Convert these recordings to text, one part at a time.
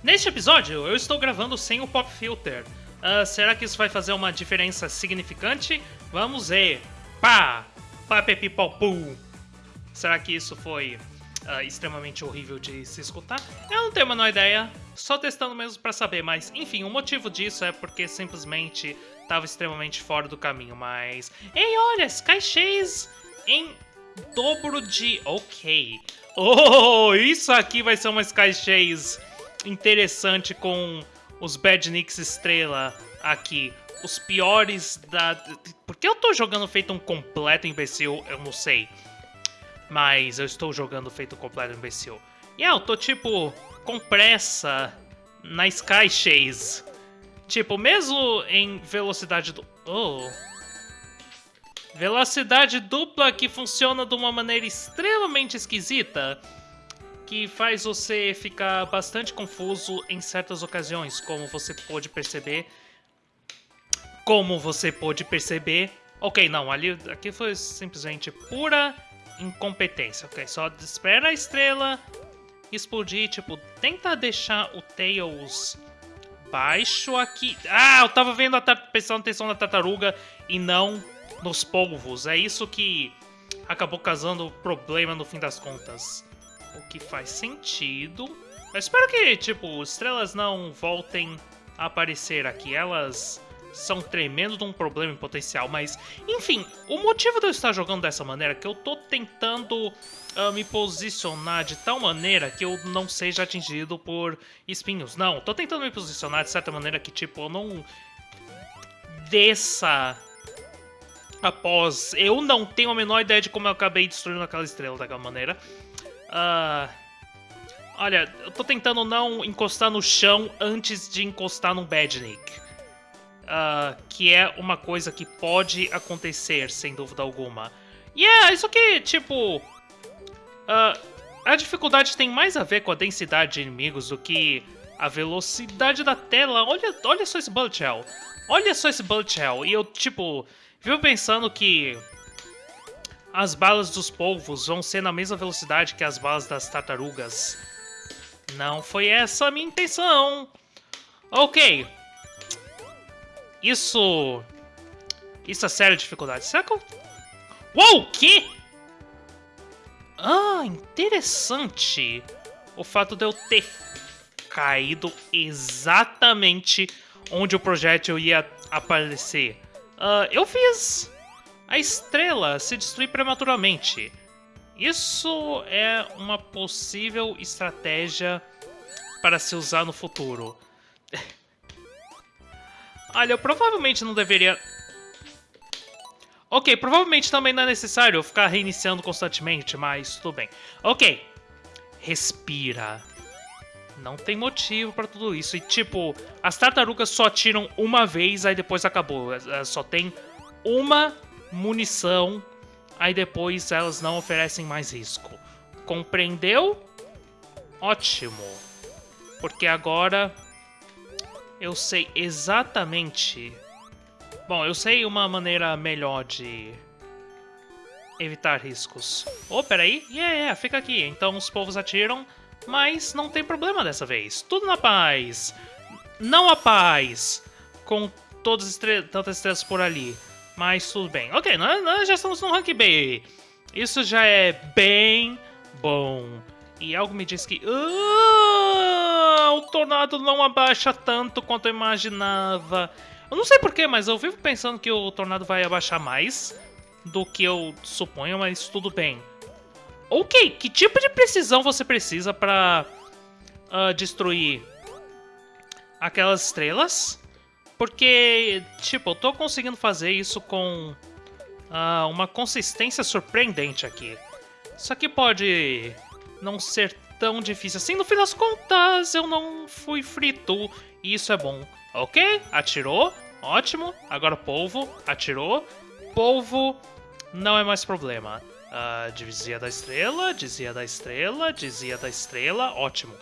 Neste episódio, eu estou gravando sem o Pop Filter. Ah, será que isso vai fazer uma diferença significante? Vamos ver. Pá! Papepipopum! Será que isso foi ah, extremamente horrível de se escutar? Eu não tenho a menor ideia, só testando mesmo pra saber, mas enfim, o motivo disso é porque simplesmente estava extremamente fora do caminho, mas... Ei, olha, Sky Chase em dobro de... Ok. Oh, isso aqui vai ser uma Sky Chase interessante com os Badniks estrela aqui. Os piores da... Por que eu tô jogando feito um completo imbecil? Eu não sei. Mas eu estou jogando feito um completo imbecil. E eu tô, tipo, com pressa na Sky Chase. Tipo, mesmo em velocidade do... Oh... Velocidade dupla que funciona de uma maneira extremamente esquisita que faz você ficar bastante confuso em certas ocasiões, como você pode perceber. Como você pode perceber. Ok, não, ali aqui foi simplesmente pura incompetência. Ok, só espera a estrela explodir, tipo, tenta deixar o Tails baixo aqui. Ah, eu tava vendo a prestando atenção na tartaruga e não nos polvos. É isso que acabou causando problema no fim das contas. O que faz sentido. Eu espero que, tipo, estrelas não voltem a aparecer aqui. Elas são tremendo de um problema em potencial, mas... Enfim, o motivo de eu estar jogando dessa maneira é que eu tô tentando uh, me posicionar de tal maneira que eu não seja atingido por espinhos. Não, tô tentando me posicionar de certa maneira que, tipo, eu não desça após... Eu não tenho a menor ideia de como eu acabei destruindo aquela estrela daquela maneira. Uh, olha, eu tô tentando não encostar no chão antes de encostar num Badnik. Uh, que é uma coisa que pode acontecer, sem dúvida alguma. E yeah, é isso aqui, tipo... Uh, a dificuldade tem mais a ver com a densidade de inimigos do que a velocidade da tela. Olha, olha só esse Bullet Hell. Olha só esse Bullet Hell. E eu, tipo, vivo pensando que as balas dos polvos vão ser na mesma velocidade que as balas das tartarugas. Não foi essa a minha intenção. Ok. Isso... Isso é séria dificuldade. Será que eu... Uou, que? Ah, interessante. O fato de eu ter caído exatamente onde o projétil ia aparecer. Uh, eu fiz a estrela se destruir prematuramente. Isso é uma possível estratégia para se usar no futuro. Olha, eu provavelmente não deveria... Ok, provavelmente também não é necessário ficar reiniciando constantemente, mas tudo bem. Ok, respira. Não tem motivo para tudo isso. E tipo, as tartarugas só atiram uma vez, aí depois acabou. Só tem uma munição, aí depois elas não oferecem mais risco. Compreendeu? Ótimo. Porque agora eu sei exatamente... Bom, eu sei uma maneira melhor de evitar riscos. Oh, peraí. Yeah, yeah, fica aqui. Então os povos atiram, mas não tem problema dessa vez. Tudo na paz. Não a paz. Com todas tantas estrelas por ali. Mas tudo bem. Ok, nós, nós já estamos no rank B. Isso já é bem bom. E algo me diz que... Uh, o tornado não abaixa tanto quanto eu imaginava. Eu não sei porquê, mas eu vivo pensando que o tornado vai abaixar mais do que eu suponho, mas tudo bem. Ok, que tipo de precisão você precisa para uh, destruir aquelas estrelas? Porque, tipo, eu tô conseguindo fazer isso com uh, uma consistência surpreendente aqui. Isso aqui pode não ser tão difícil assim. No fim das contas, eu não fui frito e isso é bom. Ok, atirou, ótimo. Agora polvo, atirou. Polvo não é mais problema. Uh, dizia da estrela, dizia da estrela, dizia da estrela, ótimo.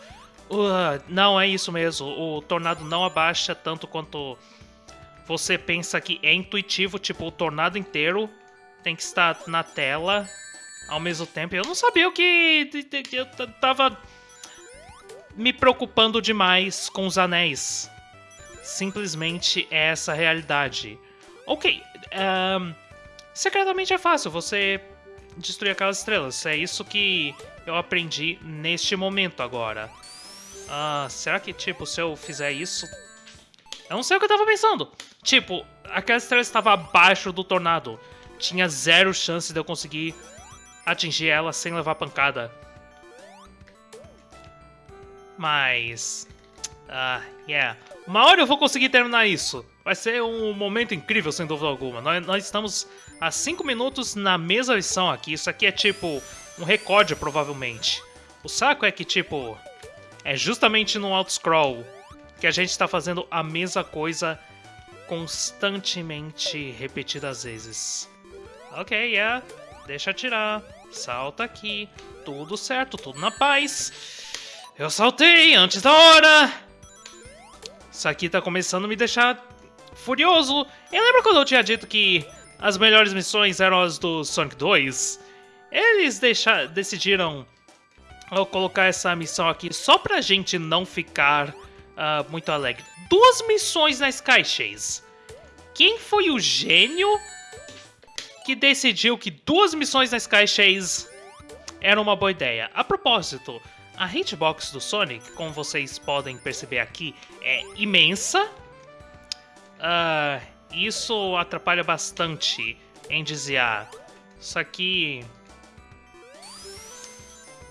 Uh, não, é isso mesmo. O tornado não abaixa tanto quanto você pensa que é intuitivo. Tipo, o tornado inteiro tem que estar na tela ao mesmo tempo. Eu não sabia o que... Eu tava me preocupando demais com os anéis. Simplesmente é essa a realidade. Ok, um, secretamente é fácil você destruir aquelas estrelas. É isso que eu aprendi neste momento agora. Ah, será que, tipo, se eu fizer isso... Eu não sei o que eu tava pensando. Tipo, aquela estrela estava abaixo do tornado. Tinha zero chance de eu conseguir atingir ela sem levar pancada. Mas... Ah, uh, yeah. Uma hora eu vou conseguir terminar isso. Vai ser um momento incrível, sem dúvida alguma. Nós, nós estamos a 5 minutos na mesma lição aqui. Isso aqui é tipo um recorde, provavelmente. O saco é que, tipo, é justamente no auto-scroll que a gente está fazendo a mesma coisa constantemente repetidas vezes. Ok, yeah. Deixa atirar. Salta aqui. Tudo certo, tudo na paz. Eu saltei antes da hora! Isso aqui tá começando a me deixar furioso. Eu lembro quando eu tinha dito que as melhores missões eram as do Sonic 2? Eles decidiram colocar essa missão aqui só pra gente não ficar uh, muito alegre. Duas missões na Sky Chase. Quem foi o gênio que decidiu que duas missões na Sky Chase eram uma boa ideia? A propósito, a hitbox do Sonic, como vocês podem perceber aqui, é imensa. Uh, isso atrapalha bastante em desviar. Isso aqui...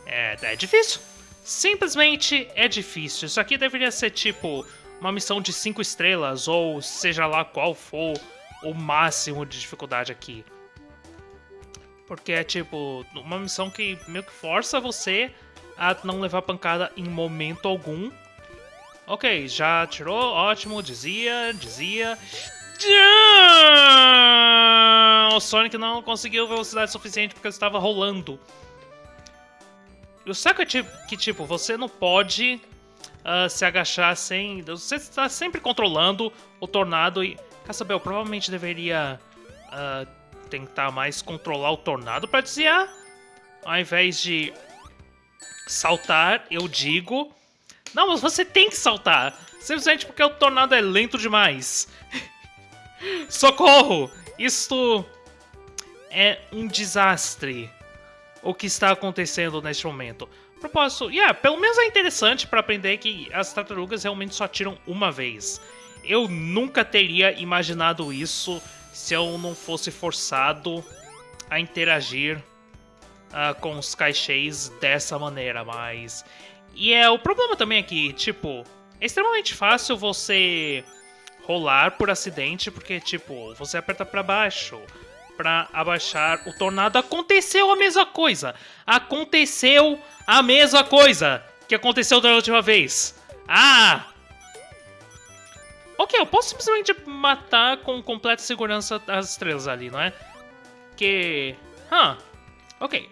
É, é difícil. Simplesmente é difícil. Isso aqui deveria ser tipo uma missão de 5 estrelas, ou seja lá qual for o máximo de dificuldade aqui. Porque é tipo uma missão que meio que força você a não levar pancada em momento algum. Ok, já tirou, ótimo, dizia, dizia. O Sonic não conseguiu velocidade suficiente porque estava rolando. O saco é tipo, que, tipo, você não pode uh, se agachar sem... Você está sempre controlando o tornado e... Caçabel, provavelmente deveria uh, tentar mais controlar o tornado para desviar. Ao invés de saltar, eu digo. Não, mas você tem que saltar. Simplesmente porque o tornado é lento demais. Socorro! Isto é um desastre. O que está acontecendo neste momento. Propósito, yeah, pelo menos é interessante para aprender que as tartarugas realmente só atiram uma vez. Eu nunca teria imaginado isso se eu não fosse forçado a interagir uh, com os caixês dessa maneira, mas... E é o problema também é que, tipo, é extremamente fácil você rolar por acidente, porque, tipo, você aperta para baixo para abaixar o tornado. Aconteceu a mesma coisa! Aconteceu a mesma coisa que aconteceu da última vez! Ah! Ok, eu posso simplesmente matar com completa segurança as estrelas ali, não é? Que... Hã? Ok,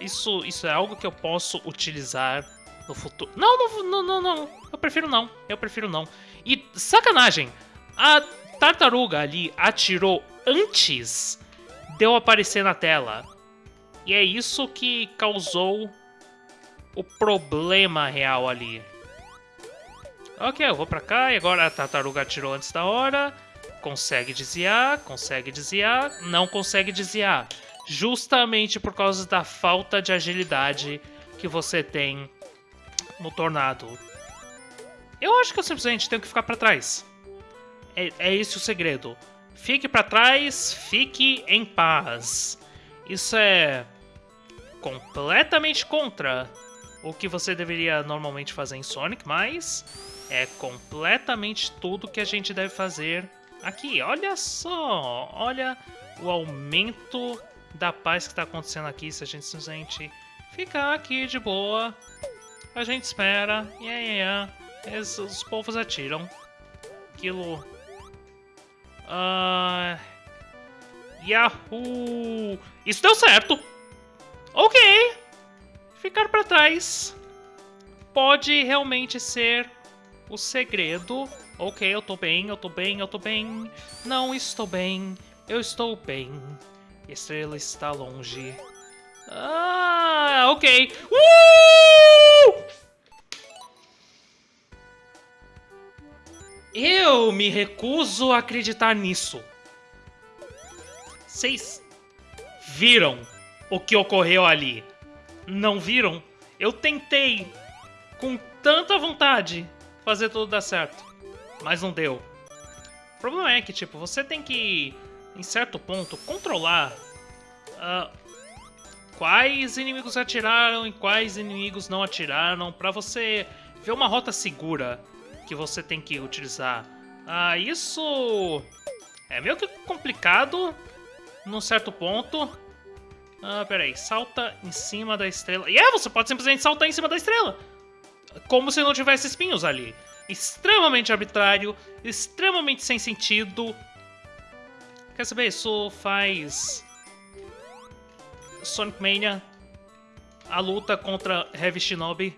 isso, isso é algo que eu posso utilizar no futuro. Não, não, não, não. Eu prefiro não. Eu prefiro não. E sacanagem, a tartaruga ali atirou antes de eu aparecer na tela. E é isso que causou o problema real ali. Ok, eu vou pra cá e agora a tartaruga atirou antes da hora. Consegue desviar, consegue desviar, não consegue desviar justamente por causa da falta de agilidade que você tem no Tornado. Eu acho que eu simplesmente tenho que ficar para trás. É, é esse o segredo. Fique para trás, fique em paz. Isso é completamente contra o que você deveria normalmente fazer em Sonic, mas é completamente tudo que a gente deve fazer aqui. Olha só, olha o aumento da paz que está acontecendo aqui se a gente simplesmente ficar aqui de boa. A gente espera. E aí, é, os povos atiram. Aquilo. Uh... Yahoo! Isso deu certo! Ok! Ficar para trás pode realmente ser o segredo. Ok, eu tô bem, eu tô bem, eu tô bem. Não estou bem, eu estou bem. Estrela está longe. Ah, ok. Uh! Eu me recuso a acreditar nisso. Vocês viram o que ocorreu ali? Não viram? Eu tentei com tanta vontade fazer tudo dar certo, mas não deu. O problema é que, tipo, você tem que, em certo ponto, controlar uh, quais inimigos atiraram e quais inimigos não atiraram para você ver uma rota segura que você tem que utilizar. Ah, isso é meio que complicado num certo ponto. Ah, peraí, salta em cima da estrela. E é, você pode simplesmente saltar em cima da estrela. Como se não tivesse espinhos ali. Extremamente arbitrário, extremamente sem sentido. Quer saber, isso faz... Sonic Mania, a luta contra Heavy Shinobi,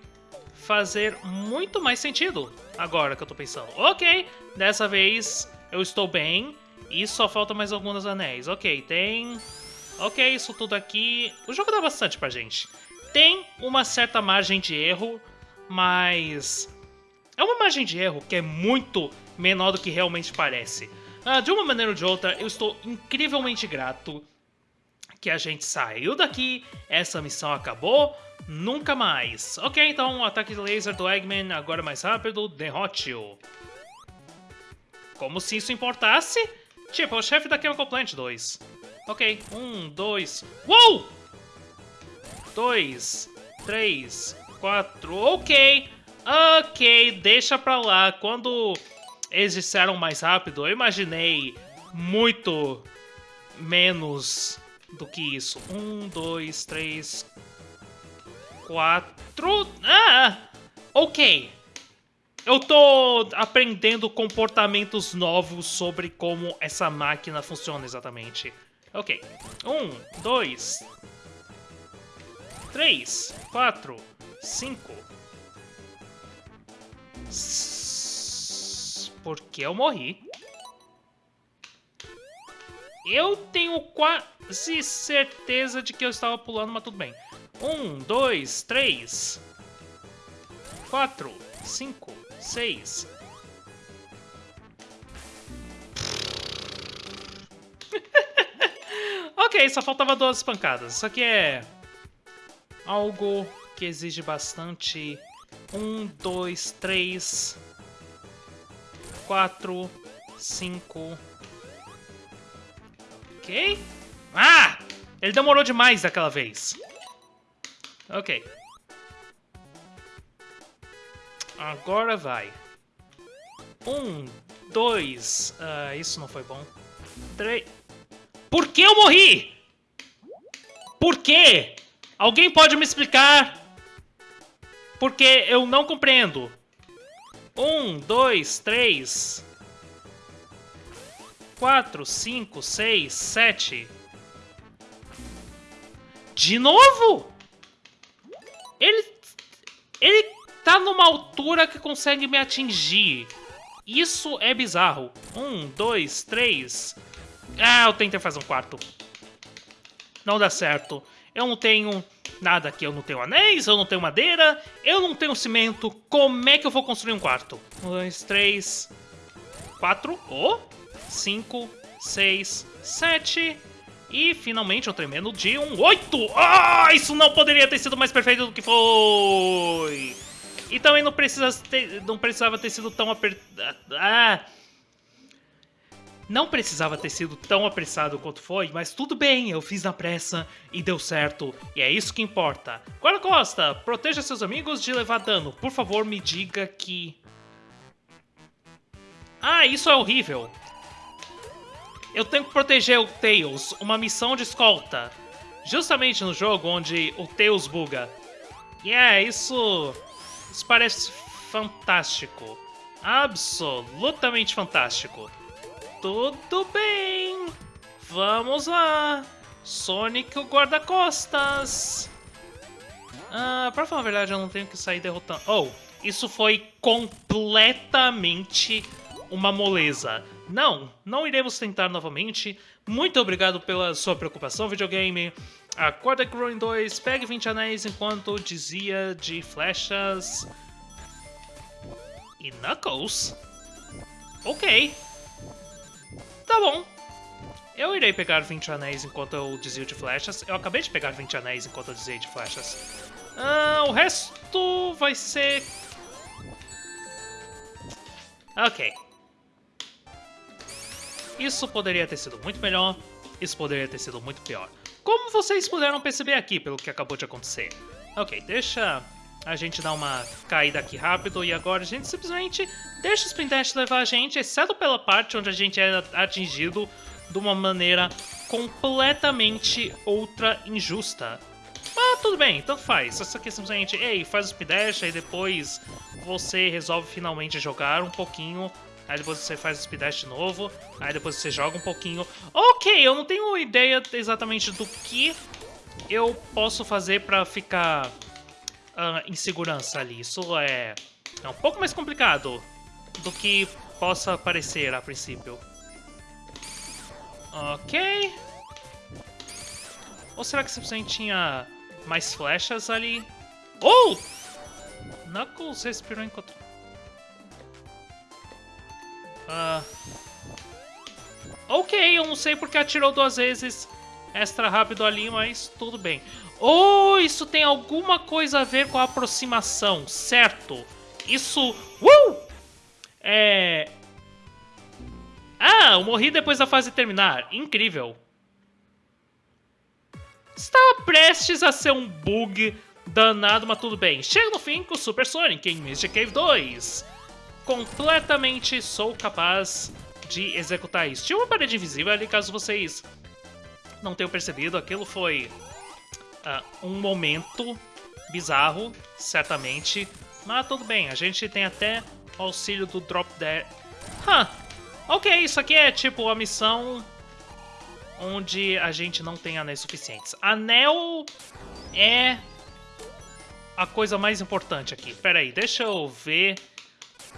fazer muito mais sentido agora que eu tô pensando. Ok, dessa vez eu estou bem e só falta mais alguns anéis. Ok, tem... Ok, isso tudo aqui... O jogo dá bastante pra gente. Tem uma certa margem de erro, mas... É uma margem de erro que é muito menor do que realmente parece. Ah, de uma maneira ou de outra, eu estou incrivelmente grato que a gente saiu daqui, essa missão acabou, nunca mais. Ok, então, ataque laser do Eggman, agora mais rápido, derrote-o. Como se isso importasse? Tipo, o chefe da Chemical Plant 2. Ok, um, dois... Uou! Dois, três, quatro... Ok, ok, deixa pra lá. Quando eles disseram mais rápido, eu imaginei muito menos do que isso. Um, dois, três, quatro... Ah! Ok. Eu tô aprendendo comportamentos novos sobre como essa máquina funciona exatamente. Ok. Um, dois... Três, quatro, cinco... Por que eu morri? Eu tenho quase certeza de que eu estava pulando, mas tudo bem. Um, dois, três, quatro, cinco, seis. ok, só faltava duas pancadas. Isso aqui é algo que exige bastante. Um, dois, três, quatro, cinco, Ok. Ah! Ele demorou demais daquela vez. Ok. Agora vai. Um, dois... Uh, isso não foi bom. Três... Por que eu morri? Por quê? Alguém pode me explicar? Porque eu não compreendo. Um, dois, três... 4, 5, 6, 7. De novo? Ele... Ele tá numa altura que consegue me atingir. Isso é bizarro. Um, dois, três. Ah, eu tentei fazer um quarto. Não dá certo. Eu não tenho nada aqui. Eu não tenho anéis, eu não tenho madeira, eu não tenho cimento. Como é que eu vou construir um quarto? Um, dois, três, quatro. Oh! 5, 6, 7 e finalmente um tremendo de um 8! Ah, isso não poderia ter sido mais perfeito do que foi! E também não, precisa ter, não precisava ter sido tão apertado. Ah! Não precisava ter sido tão apressado quanto foi, mas tudo bem, eu fiz na pressa e deu certo, e é isso que importa. Guarda Costa, proteja seus amigos de levar dano. Por favor, me diga que... Ah, isso é horrível. Eu tenho que proteger o Tails, uma missão de escolta. Justamente no jogo onde o Tails buga. E yeah, é, isso... Isso parece fantástico. Absolutamente fantástico. Tudo bem. Vamos lá. Sonic o guarda-costas. Ah, pra falar a verdade, eu não tenho que sair derrotando... Oh, isso foi completamente uma moleza. Não, não iremos tentar novamente. Muito obrigado pela sua preocupação, videogame. Acorda Growing 2, pegue 20 anéis enquanto dizia de flechas... E Knuckles? Ok. Tá bom. Eu irei pegar 20 anéis enquanto eu desvio de flechas. Eu acabei de pegar 20 anéis enquanto eu desviei de flechas. Ah, o resto vai ser... Ok. Isso poderia ter sido muito melhor. Isso poderia ter sido muito pior. Como vocês puderam perceber aqui pelo que acabou de acontecer. Ok, deixa a gente dar uma caída aqui rápido e agora a gente simplesmente deixa o Spin Dash levar a gente, exceto pela parte onde a gente é atingido de uma maneira completamente outra injusta. Ah, tudo bem, tanto faz. Essa aqui é simplesmente, ei, faz o Spin Dash, aí depois você resolve finalmente jogar um pouquinho aí depois você faz o speed dash de novo, aí depois você joga um pouquinho. Ok, eu não tenho ideia exatamente do que eu posso fazer pra ficar uh, em segurança ali. Isso é, é um pouco mais complicado do que possa parecer a princípio. Ok. Ou será que simplesmente tinha mais flechas ali? Oh! Knuckles respirou enquanto... Uh... Ok, eu não sei porque atirou duas vezes extra rápido ali, mas tudo bem. Oh, isso tem alguma coisa a ver com a aproximação, certo? Isso... Uh! É... Ah, eu morri depois da fase terminar. Incrível. Estava prestes a ser um bug danado, mas tudo bem. Chega no fim com o Super Sonic em Mystic Cave 2. Completamente sou capaz de executar isso. Tinha uma parede invisível ali, caso vocês não tenham percebido. Aquilo foi uh, um momento bizarro, certamente. Mas tudo bem, a gente tem até auxílio do Drop Dead. Huh. Ok, isso aqui é tipo a missão onde a gente não tem anéis suficientes. Anel é a coisa mais importante aqui. Pera aí, deixa eu ver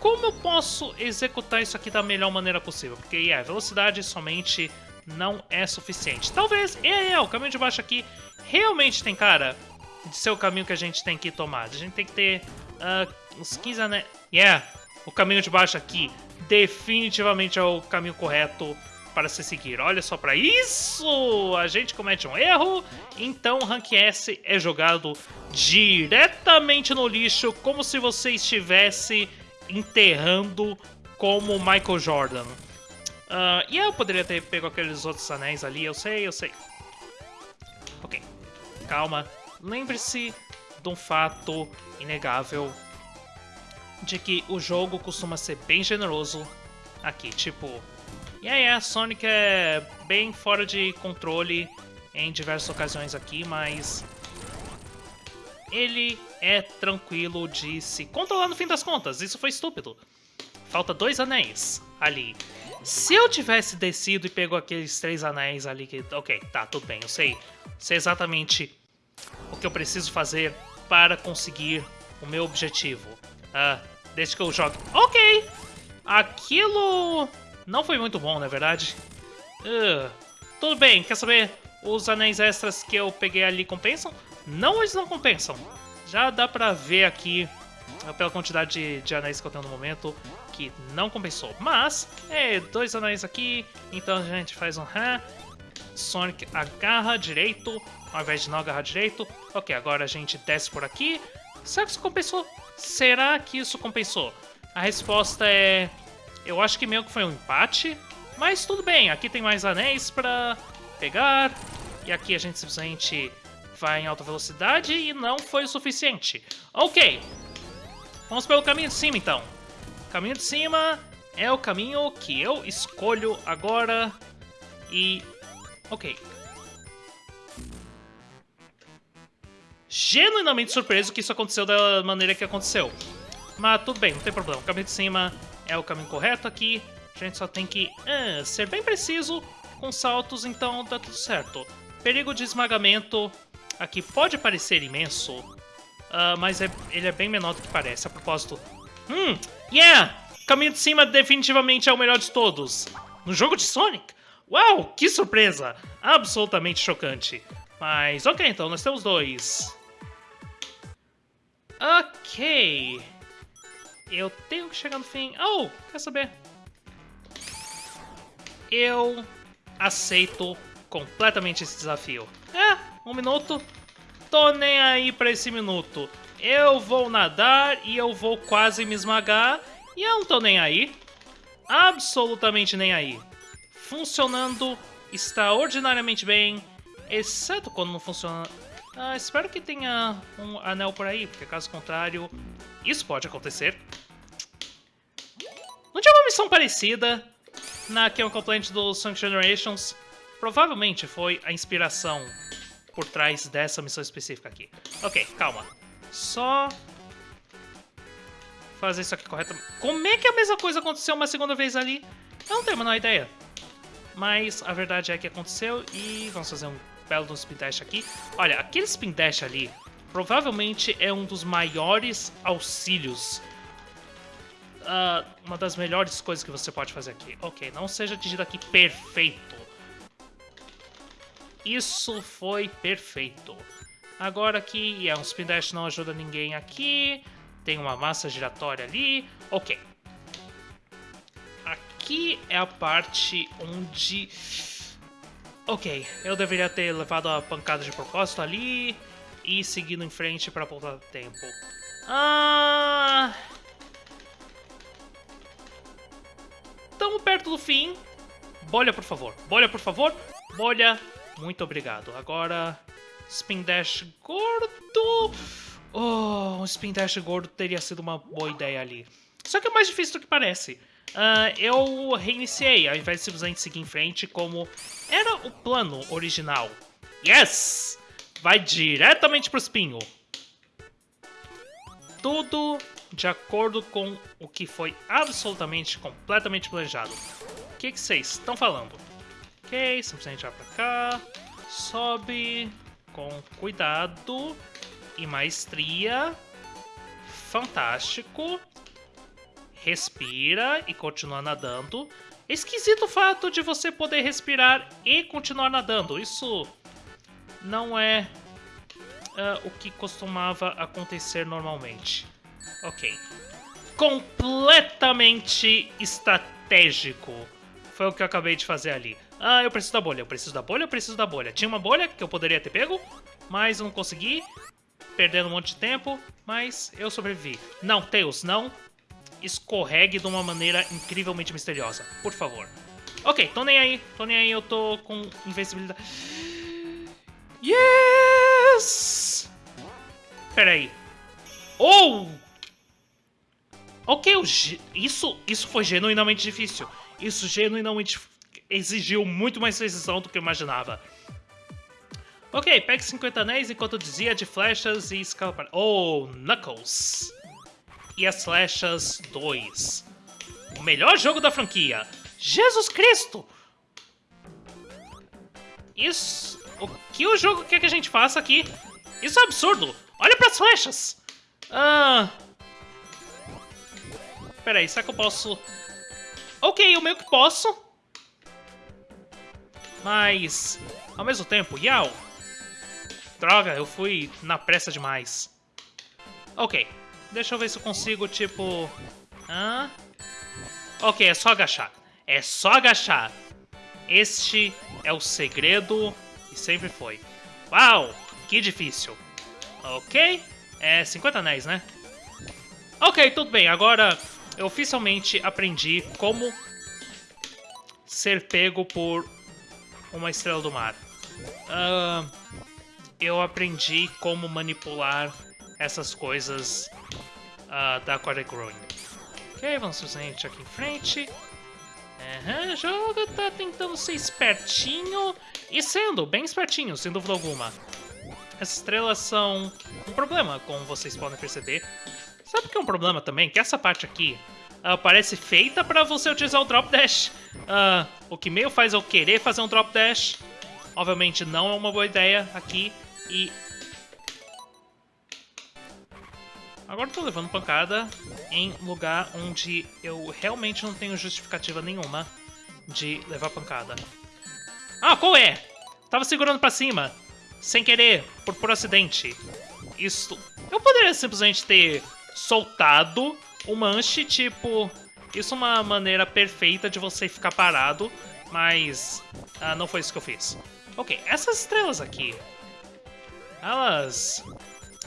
como eu posso executar isso aqui da melhor maneira possível. Porque, é, yeah, velocidade somente não é suficiente. Talvez, é, é, o caminho de baixo aqui realmente tem cara de ser o caminho que a gente tem que tomar. A gente tem que ter uh, uns 15 anéis. Yeah, o caminho de baixo aqui definitivamente é o caminho correto para se seguir. Olha só para isso! A gente comete um erro, então o Rank S é jogado diretamente no lixo, como se você estivesse enterrando como Michael Jordan. Uh, e eu poderia ter pego aqueles outros anéis ali, eu sei, eu sei. Ok, calma. Lembre-se de um fato inegável de que o jogo costuma ser bem generoso aqui, tipo, e aí, a Sonic é bem fora de controle em diversas ocasiões aqui, mas ele é tranquilo de se controlar no fim das contas. Isso foi estúpido. Falta dois anéis ali. Se eu tivesse descido e pego aqueles três anéis ali que... Ok, tá, tudo bem, eu sei. Sei exatamente o que eu preciso fazer para conseguir o meu objetivo. Ah, desde que eu jogue... Ok! Aquilo não foi muito bom, na é verdade. Uh, tudo bem, quer saber? Os anéis extras que eu peguei ali compensam? Não, eles não compensam. Já dá pra ver aqui, uh, pela quantidade de, de anéis que eu tenho no momento, que não compensou. Mas, é, dois anéis aqui, então a gente faz um rã. Sonic agarra direito, ao invés de não agarrar direito. Ok, agora a gente desce por aqui. Será que isso compensou? Será que isso compensou? A resposta é eu acho que meio que foi um empate, mas tudo bem. Aqui tem mais anéis pra pegar, e aqui a gente simplesmente vai em alta velocidade e não foi o suficiente. Ok, vamos pelo caminho de cima então. Caminho de cima é o caminho que eu escolho agora e... ok. Genuinamente surpreso que isso aconteceu da maneira que aconteceu. Mas tudo bem, não tem problema. O caminho de cima é o caminho correto aqui. A gente só tem que uh, ser bem preciso com saltos, então dá tudo certo. Perigo de esmagamento aqui pode parecer imenso, uh, mas é, ele é bem menor do que parece. A propósito, hum, yeah! Caminho de cima definitivamente é o melhor de todos. No jogo de Sonic? Uau, que surpresa! Absolutamente chocante. Mas ok, então nós temos dois. Ok. Eu tenho que chegar no fim. Oh, quer saber? eu aceito completamente esse desafio. É, um minuto. Tô nem aí pra esse minuto. Eu vou nadar e eu vou quase me esmagar. E eu não tô nem aí. Absolutamente nem aí. Funcionando extraordinariamente bem. Exceto quando não funciona... Ah, espero que tenha um anel por aí, porque caso contrário, isso pode acontecer. Não tinha uma missão parecida na Chemical Plant do Sonic Generations? Provavelmente foi a inspiração por trás dessa missão específica aqui. Ok, calma. Só fazer isso aqui corretamente. Como é que a mesma coisa aconteceu uma segunda vez ali? Eu não tenho a menor ideia. Mas a verdade é que aconteceu e vamos fazer um belo spin dash aqui. Olha, aquele spin dash ali provavelmente é um dos maiores auxílios. Uh, uma das melhores coisas que você pode fazer aqui. Ok, não seja atingido aqui perfeito. Isso foi perfeito. Agora aqui, é um spin dash não ajuda ninguém aqui. Tem uma massa giratória ali. Ok. Aqui é a parte onde... Ok, eu deveria ter levado a pancada de propósito ali e seguindo em frente para poupar tempo. Ah... Estamos perto do fim. Bolha, por favor. Bolha, por favor. Bolha, muito obrigado. Agora, Spin Dash gordo. Oh, um Spin Dash gordo teria sido uma boa ideia ali. Só que é mais difícil do que parece. Uh, eu reiniciei, ao invés de simplesmente seguir em frente como era o plano original. Yes! Vai diretamente pro espinho. Tudo de acordo com o que foi absolutamente, completamente planejado. O que, que vocês estão falando? Ok, simplesmente vai pra cá. Sobe com cuidado e maestria. Fantástico. Respira e continua nadando. Esquisito o fato de você poder respirar e continuar nadando. Isso não é uh, o que costumava acontecer normalmente. Ok. Completamente estratégico. Foi o que eu acabei de fazer ali. Ah, eu preciso da bolha, eu preciso da bolha, eu preciso da bolha. Tinha uma bolha que eu poderia ter pego, mas não consegui. Perdendo um monte de tempo, mas eu sobrevivi. Não, Tails, não. Escorregue de uma maneira incrivelmente misteriosa. Por favor. Ok, tô nem aí. Tô nem aí, eu tô com invencibilidade. Yes! Pera aí. Oh! Ok, isso, isso foi genuinamente difícil. Isso genuinamente exigiu muito mais precisão do que eu imaginava. Ok, pegue 50 anéis enquanto dizia de flechas e escala. Oh, Knuckles! E as flechas 2. O melhor jogo da franquia. Jesus Cristo! Isso... O que o jogo quer que a gente faça aqui? Isso é absurdo! Olha para as flechas! Ah... Pera aí, será que eu posso... Ok, eu meio que posso. Mas, ao mesmo tempo, Yao... Droga, eu fui na pressa demais. Ok, deixa eu ver se eu consigo, tipo... Hã? Ok, é só agachar. É só agachar. Este é o segredo e sempre foi. Uau, que difícil. Ok, é 50 anéis, né? Ok, tudo bem. Agora eu oficialmente aprendi como ser pego por uma estrela do mar. Uh, eu aprendi como manipular essas coisas uh, da Aquatic Ruin. Ok, vamos simplesmente aqui em frente. Uhum, o jogo tá tentando ser espertinho e sendo bem espertinho, sem dúvida alguma. Essas estrelas são um problema, como vocês podem perceber. Sabe o que é um problema também? Que essa parte aqui parece feita para você utilizar o Drop Dash. Uh, o que meio faz eu querer fazer um Drop Dash. Obviamente não é uma boa ideia aqui. E... Agora tô levando pancada em lugar onde eu realmente não tenho justificativa nenhuma de levar pancada. Ah, qual é? Tava segurando pra cima. Sem querer, por, por acidente. Isso... Eu poderia simplesmente ter soltado o manche, tipo... Isso é uma maneira perfeita de você ficar parado mas uh, não foi isso que eu fiz. Ok, essas estrelas aqui, elas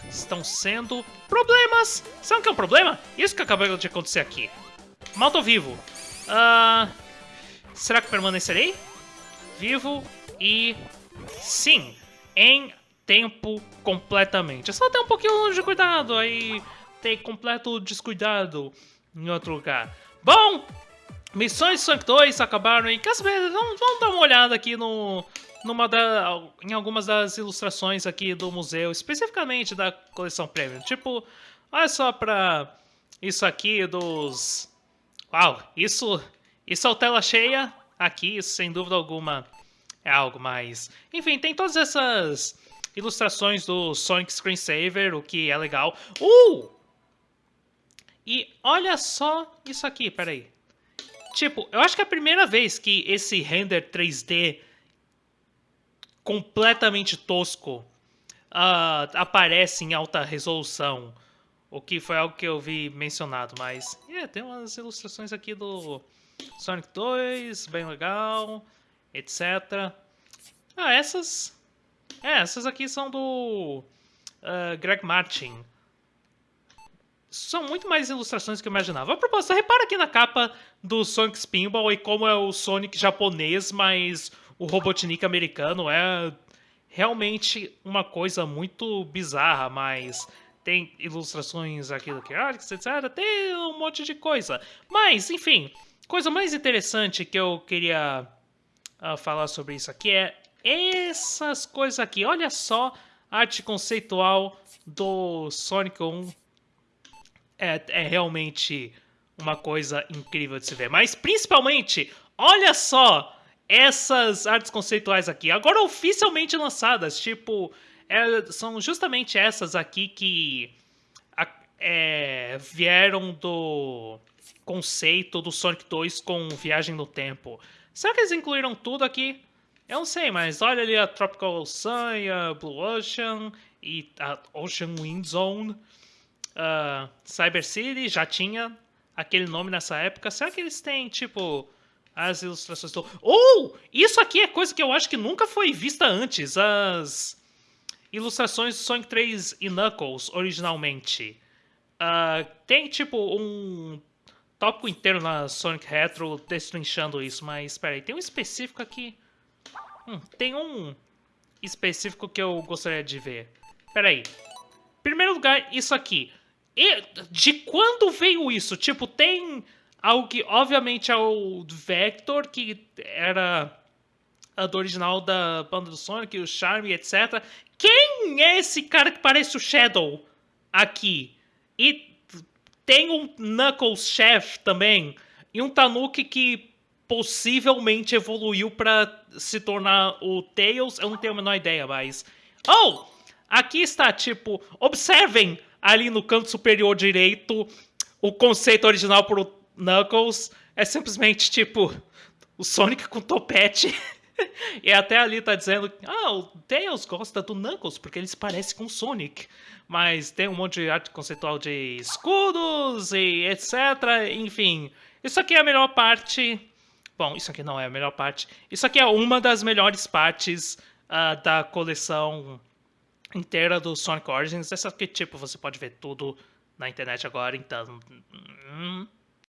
estão sendo problemas. Sabe o que é um problema? Isso que acabou de acontecer aqui. Mal tô vivo. Uh, será que permanecerei? Vivo e... Sim, em tempo completamente. É só ter um pouquinho de cuidado aí, ter completo descuidado em outro lugar. Bom, missões Sonic 2 acabaram e quer saber, vamos, vamos dar uma olhada aqui no, numa da, em algumas das ilustrações aqui do museu, especificamente da coleção Premium. Tipo, olha só pra isso aqui dos... Uau, isso, isso é tela cheia aqui, sem dúvida alguma é algo mais... Enfim, tem todas essas ilustrações do Sonic Screensaver, o que é legal. Uh! E olha só isso aqui, peraí. Tipo, eu acho que é a primeira vez que esse render 3D completamente tosco uh, aparece em alta resolução. O que foi algo que eu vi mencionado, mas... Yeah, tem umas ilustrações aqui do Sonic 2, bem legal, etc. Ah, essas... É, essas aqui são do uh, Greg Martin. São muito mais ilustrações do que eu imaginava. A propósito, repara aqui na capa do Sonic Spinball e como é o Sonic japonês, mas o Robotnik americano é realmente uma coisa muito bizarra, mas tem ilustrações aqui do Arcs, etc. Tem um monte de coisa. Mas, enfim, coisa mais interessante que eu queria uh, falar sobre isso aqui é essas coisas aqui. Olha só a arte conceitual do Sonic 1. É, é realmente uma coisa incrível de se ver. Mas, principalmente, olha só essas artes conceituais aqui, agora oficialmente lançadas, tipo, é, são justamente essas aqui que é, vieram do conceito do Sonic 2 com Viagem no Tempo. Será que eles incluíram tudo aqui? Eu não sei, mas olha ali a Tropical Sun a Blue Ocean e a Ocean Wind Zone. Uh, Cyber City já tinha aquele nome nessa época. Será que eles têm, tipo, as ilustrações do... Ou! Oh, isso aqui é coisa que eu acho que nunca foi vista antes. As ilustrações do Sonic 3 e Knuckles, originalmente. Uh, tem, tipo, um tópico inteiro na Sonic Retro destrinchando isso, mas espera aí, tem um específico aqui. Hum, tem um específico que eu gostaria de ver. Espera aí. Primeiro lugar, isso aqui. E de quando veio isso? Tipo, tem algo que obviamente é o Vector, que era do original da banda do Sonic, o Charme, etc. Quem é esse cara que parece o Shadow aqui? E tem um Knuckles Chef também, e um Tanuki que possivelmente evoluiu para se tornar o Tails, eu não tenho a menor ideia, mas... Oh! Aqui está, tipo, observem ali no canto superior direito o conceito original para o Knuckles é simplesmente tipo o Sonic com topete. e até ali tá dizendo, ah, o Tails gosta do Knuckles porque ele se parece com o Sonic. Mas tem um monte de arte conceitual de escudos e etc. Enfim, isso aqui é a melhor parte. Bom, isso aqui não é a melhor parte. Isso aqui é uma das melhores partes uh, da coleção inteira do Sonic Origins. Essa aqui, tipo, você pode ver tudo na internet agora, então... Hum,